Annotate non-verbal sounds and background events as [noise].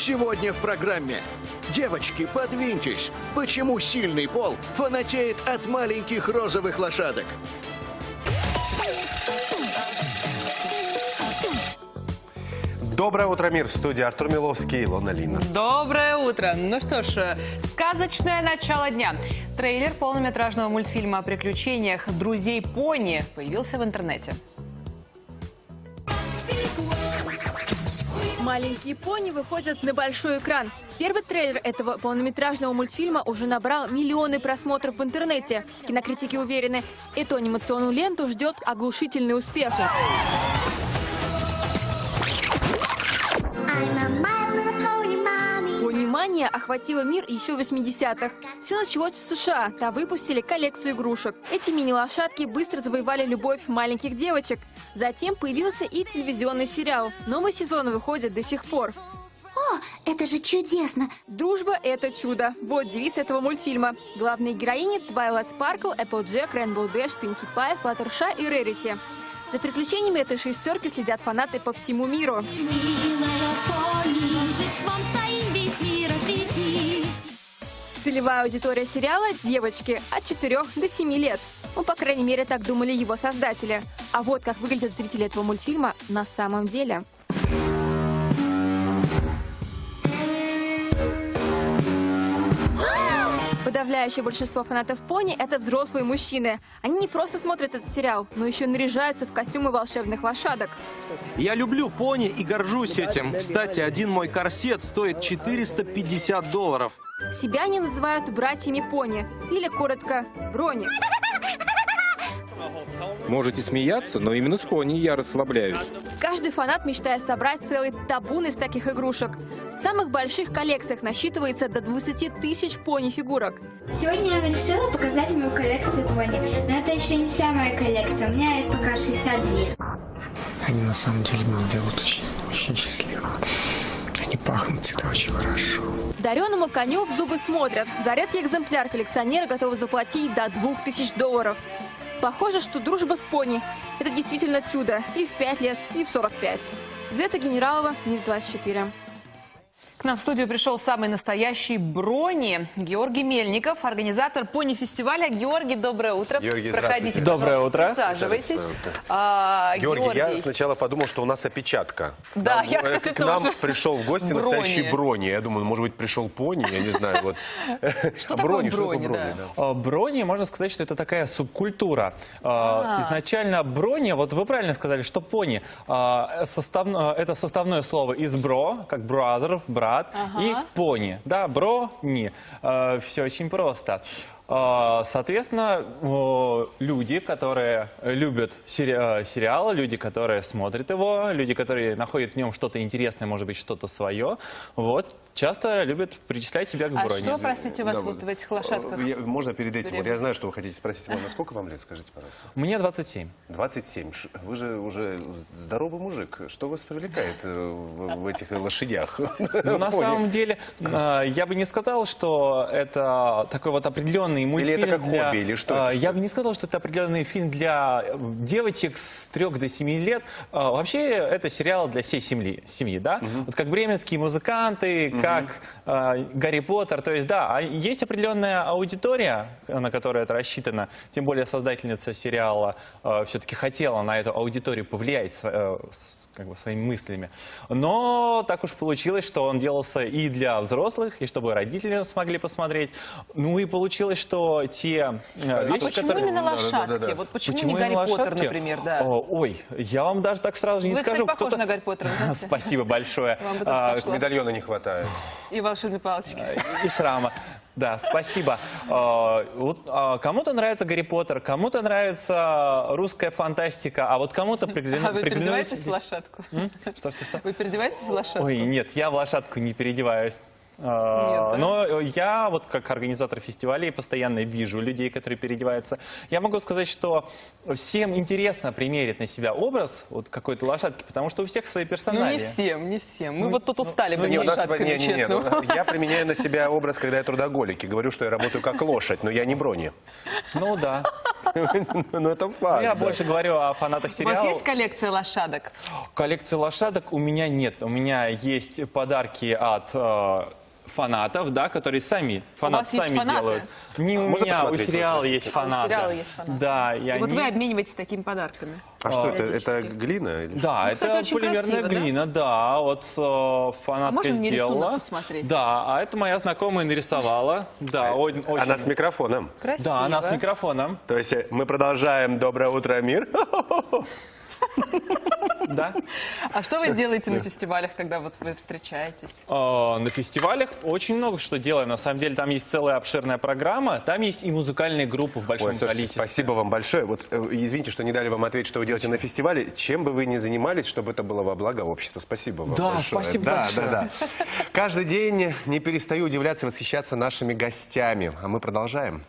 Сегодня в программе. Девочки, подвиньтесь. Почему сильный пол фанатеет от маленьких розовых лошадок? Доброе утро, мир! В студии Артур Миловский и Илона Лина. Доброе утро! Ну что ж, э, сказочное начало дня. Трейлер полнометражного мультфильма о приключениях друзей пони появился в интернете. Маленькие пони выходят на большой экран. Первый трейлер этого полнометражного мультфильма уже набрал миллионы просмотров в интернете. Кинокритики уверены, эту анимационную ленту ждет оглушительный успех. Понимание охватило мир еще в 80-х. Все началось в США. Там выпустили коллекцию игрушек. Эти мини-лошадки быстро завоевали любовь маленьких девочек. Затем появился и телевизионный сериал. Новый сезон выходит до сих пор. О, это же чудесно. Дружба – это чудо. Вот девиз этого мультфильма. Главные героини – Твайлайт Спаркл, Эпплджек, Рейнбоу Дэш, Пинки Пай, Флаттершай и Рерити. За приключениями этой шестерки следят фанаты по всему миру. Милая Целевая аудитория сериала – девочки от 4 до 7 лет. Ну, по крайней мере, так думали его создатели. А вот как выглядят зрители этого мультфильма на самом деле. Подавляющее большинство фанатов пони – это взрослые мужчины. Они не просто смотрят этот сериал, но еще наряжаются в костюмы волшебных лошадок. Я люблю пони и горжусь этим. Кстати, один мой корсет стоит 450 долларов. Себя они называют братьями пони, или коротко – брони. Можете смеяться, но именно с пони я расслабляюсь. Каждый фанат мечтает собрать целый табун из таких игрушек. В самых больших коллекциях насчитывается до 20 тысяч пони-фигурок. Сегодня я решила показать мою коллекцию пони. Но это еще не вся моя коллекция. У меня их пока 62. Они на самом деле меня делают очень, очень счастливым. Они пахнут это очень хорошо. Дареному коню в зубы смотрят. За редкий экземпляр коллекционеры готовы заплатить до 2000 долларов. Похоже, что дружба с пони – это действительно чудо и в 5 лет, и в 45. Звета Генералова, МИД 24. К нам в студию пришел самый настоящий Брони, Георгий Мельников, организатор пони-фестиваля. Георгий, доброе утро. Георгий, Проходите. Доброе утро. Присаживайтесь. А, Георгий, я сначала подумал, что у нас опечатка. Да, Нам, я, э, кстати, К нам тоже. пришел в гости Брони. настоящий Брони. Я думаю, может быть, пришел пони, я не знаю. Вот. [laughs] Что А такое Брони, что такое Брони, Брони, да? да. А, Брони, можно сказать, что это такая субкультура. А. А, Изначально брони, вот вы правильно сказали, что пони, а, состав- это составное слово из бро, как brother, брат, и пони. Да, бро, не. Все очень просто. А, Соответственно, люди, которые любят сери- э, сериал, люди, которые смотрят его, люди, которые находят в нем что-то интересное, может быть, что-то свое, вот, часто любят причислять себя к А брони. что, простите, у вас Да, вот в этих лошадках? Я- Можно перед этим? Вот я знаю, что вы хотите спросить. Илона, сколько вам лет, скажите, пожалуйста? Мне 27. 27. Ш- Вы же уже здоровый мужик. Что вас привлекает э, в, в этих лошадях? Ну, на самом деле, э, я бы не сказал, что это такой вот определенный мультфильм это как для... хобби, или что э, это, что Я бы не сказал, что это определенный фильм для э, девочек с 3 до 7 лет. Э, Вообще, это сериал для всей семьи, семьи да? Вот как бременские музыканты, как э, Гарри Поттер. То есть, да, а есть определенная аудитория, на которую это рассчитано. Тем более, создательница сериала все-таки хотела на эту аудиторию повлиять э, как бы своими мыслями. Но так уж получилось, что он делался и для взрослых, и чтобы родители смогли посмотреть. Ну и получилось, что те э, А вещи, почему которые... именно Да, да, да, лошадки? да, да. Вот почему, Почему не Гарри именно Поттер, лошадки? например, да? О, ой, я вам даже так сразу не Вы, скажу. похожи кто-то- на Гарри Поттера, вы [laughs] знаете? Спасибо большое. Вам бы А. Медальона не хватает. И волшебной палочки. и шрама. Да, спасибо. А, а, Кому-то нравится Гарри Поттер, кому-то нравится русская фантастика, а вот кому-то пригляну- А вы приглянулись- переодеваетесь в лошадку? Что, что, что? Вы переодеваетесь в лошадку? Ой, нет, я в лошадку не переодеваюсь. Да? Но я вот как организатор фестивалей постоянно вижу людей, которые переодеваются. Я могу сказать, что всем интересно примерить на себя образ вот какой-то лошадки, потому что у всех свои Ну, персонали. не всем, не всем. Мы Ну, вот тут устали ну, быть лошадками, не, не, не, честно. ну, я применяю на себя образ, когда я трудоголик, и говорю, что я работаю как лошадь, но я не брони. Ну да. [laughs] Ну, это факт. Я больше говорю о фанатах У вас сериала. есть коллекция лошадок? Коллекции лошадок у меня нет. У меня есть подарки от э, фанатов, да, которые сами, фанаты есть сами фанаты? делают. Не у Можно меня, у сериала вот, есть? А, у фанаты. сериала есть фанаты. Да, и И вот они... вы обмениваетесь такими подарками. А что это? Это глина? или что? Да, Ну, это кстати, очень полимерная красиво, да? глина, да, вот э, фанатка можно мне рисунок сделала. посмотреть? Да, а это моя знакомая нарисовала. Да, о- очень. Она с микрофоном. Красиво. Да, она с микрофоном. То есть э, мы продолжаем «Доброе утро, мир». [laughs] Да. А что вы делаете на фестивалях, когда вот вы встречаетесь? Э, На фестивалях очень много что делаем. На самом деле там есть целая обширная программа. Там есть и музыкальные группы в большом количестве. спасибо вам большое. Вот э, извините, что не дали вам ответить, что вы делаете на фестивале. Чем бы вы ни занимались, чтобы это было во благо общества. Спасибо вам Да, большое. спасибо да, большое. Да, да, Каждый день не перестаю удивляться и восхищаться нашими гостями. А мы продолжаем.